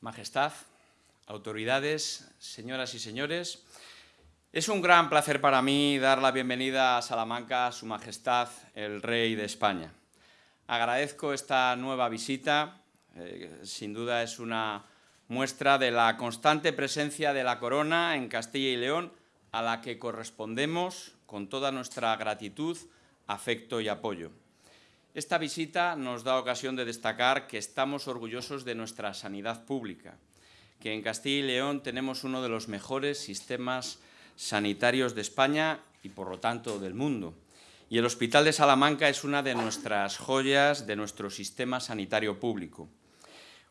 Majestad, autoridades, señoras y señores, es un gran placer para mí dar la bienvenida a Salamanca a Su Majestad el Rey de España. Agradezco esta nueva visita, eh, sin duda es una muestra de la constante presencia de la corona en Castilla y León, a la que correspondemos con toda nuestra gratitud, afecto y apoyo. Esta visita nos da ocasión de destacar que estamos orgullosos de nuestra sanidad pública, que en Castilla y León tenemos uno de los mejores sistemas sanitarios de España y, por lo tanto, del mundo. Y el Hospital de Salamanca es una de nuestras joyas de nuestro sistema sanitario público.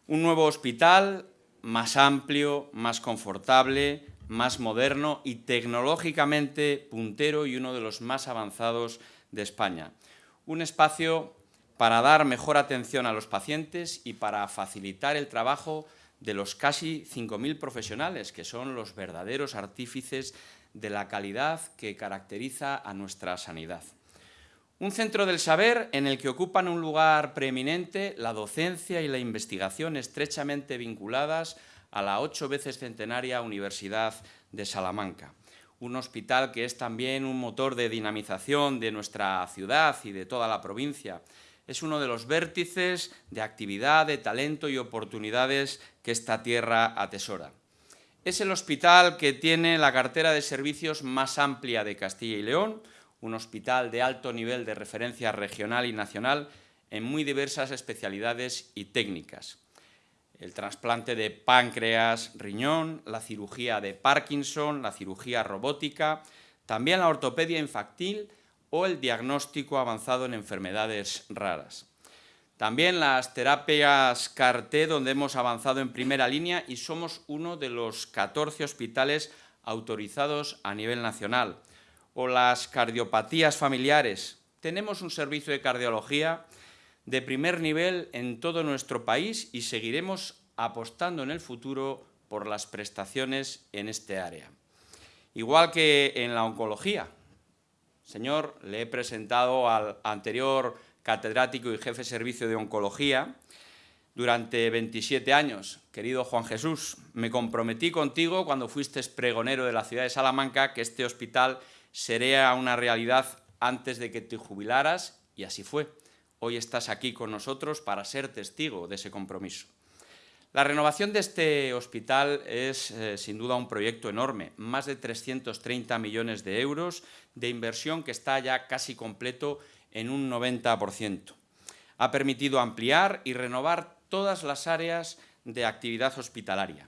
Un nuevo hospital más amplio, más confortable, más moderno y tecnológicamente puntero y uno de los más avanzados de España un espacio para dar mejor atención a los pacientes y para facilitar el trabajo de los casi 5.000 profesionales, que son los verdaderos artífices de la calidad que caracteriza a nuestra sanidad. Un centro del saber en el que ocupan un lugar preeminente la docencia y la investigación estrechamente vinculadas a la ocho veces centenaria Universidad de Salamanca un hospital que es también un motor de dinamización de nuestra ciudad y de toda la provincia. Es uno de los vértices de actividad, de talento y oportunidades que esta tierra atesora. Es el hospital que tiene la cartera de servicios más amplia de Castilla y León, un hospital de alto nivel de referencia regional y nacional en muy diversas especialidades y técnicas el trasplante de páncreas, riñón, la cirugía de Parkinson, la cirugía robótica, también la ortopedia infantil o el diagnóstico avanzado en enfermedades raras. También las terapias CAR-T, donde hemos avanzado en primera línea y somos uno de los 14 hospitales autorizados a nivel nacional. O las cardiopatías familiares. Tenemos un servicio de cardiología de primer nivel en todo nuestro país y seguiremos apostando en el futuro por las prestaciones en este área. Igual que en la oncología. Señor, le he presentado al anterior catedrático y jefe de servicio de oncología durante 27 años. Querido Juan Jesús, me comprometí contigo cuando fuiste pregonero de la ciudad de Salamanca que este hospital sería una realidad antes de que te jubilaras y así fue. Hoy estás aquí con nosotros para ser testigo de ese compromiso. La renovación de este hospital es eh, sin duda un proyecto enorme, más de 330 millones de euros de inversión que está ya casi completo en un 90%. Ha permitido ampliar y renovar todas las áreas de actividad hospitalaria,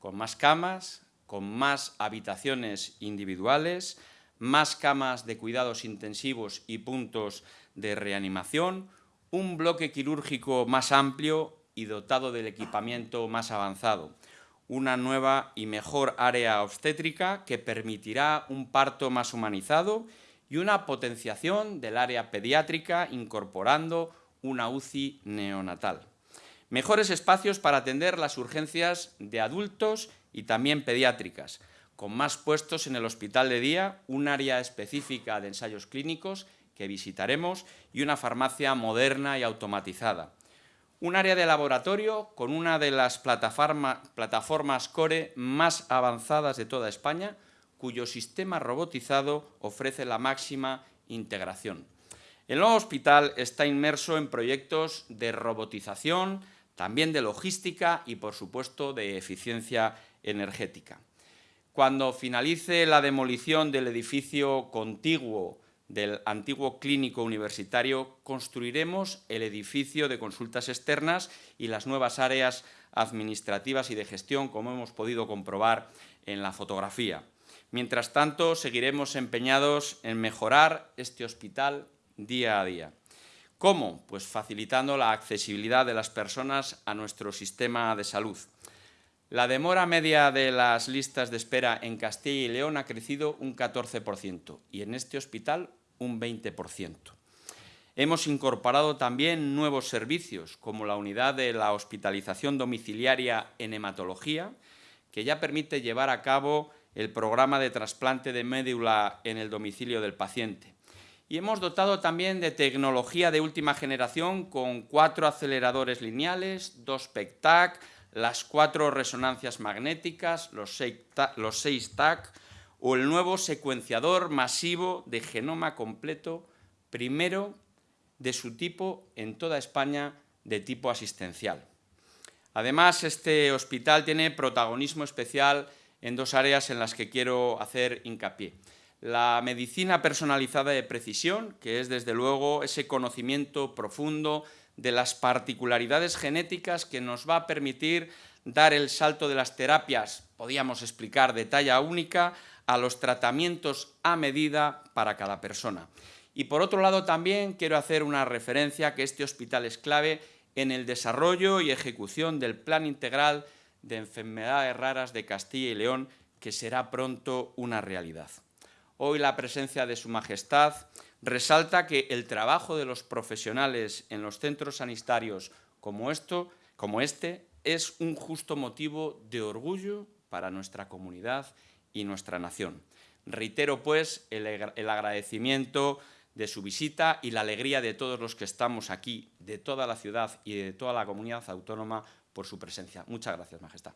con más camas, con más habitaciones individuales, más camas de cuidados intensivos y puntos de reanimación, un bloque quirúrgico más amplio y dotado del equipamiento más avanzado, una nueva y mejor área obstétrica que permitirá un parto más humanizado y una potenciación del área pediátrica incorporando una UCI neonatal. Mejores espacios para atender las urgencias de adultos y también pediátricas, con más puestos en el hospital de día, un área específica de ensayos clínicos que visitaremos y una farmacia moderna y automatizada. Un área de laboratorio con una de las plataformas core más avanzadas de toda España, cuyo sistema robotizado ofrece la máxima integración. El nuevo hospital está inmerso en proyectos de robotización, también de logística y, por supuesto, de eficiencia energética. Cuando finalice la demolición del edificio contiguo del antiguo clínico universitario, construiremos el edificio de consultas externas y las nuevas áreas administrativas y de gestión, como hemos podido comprobar en la fotografía. Mientras tanto, seguiremos empeñados en mejorar este hospital día a día. ¿Cómo? Pues facilitando la accesibilidad de las personas a nuestro sistema de salud. La demora media de las listas de espera en Castilla y León ha crecido un 14% y en este hospital un 20%. Hemos incorporado también nuevos servicios, como la unidad de la hospitalización domiciliaria en hematología, que ya permite llevar a cabo el programa de trasplante de médula en el domicilio del paciente. Y hemos dotado también de tecnología de última generación con cuatro aceleradores lineales, dos PECTAC, las cuatro resonancias magnéticas, los seis, TAC o el nuevo secuenciador masivo de genoma completo, primero de su tipo en toda España de tipo asistencial. Además, este hospital tiene protagonismo especial en dos áreas en las que quiero hacer hincapié. La medicina personalizada de precisión, que es desde luego ese conocimiento profundo de las particularidades genéticas que nos va a permitir dar el salto de las terapias, podríamos explicar, de talla única, a los tratamientos a medida para cada persona. Y por otro lado también quiero hacer una referencia que este hospital es clave en el desarrollo y ejecución del Plan Integral de Enfermedades Raras de Castilla y León, que será pronto una realidad. Hoy la presencia de Su Majestad resalta que el trabajo de los profesionales en los centros sanitarios como, esto, como este es un justo motivo de orgullo para nuestra comunidad y nuestra nación. Reitero, pues, el, agradecimiento de su visita y la alegría de todos los que estamos aquí, de toda la ciudad y de toda la comunidad autónoma, por su presencia. Muchas gracias, Majestad.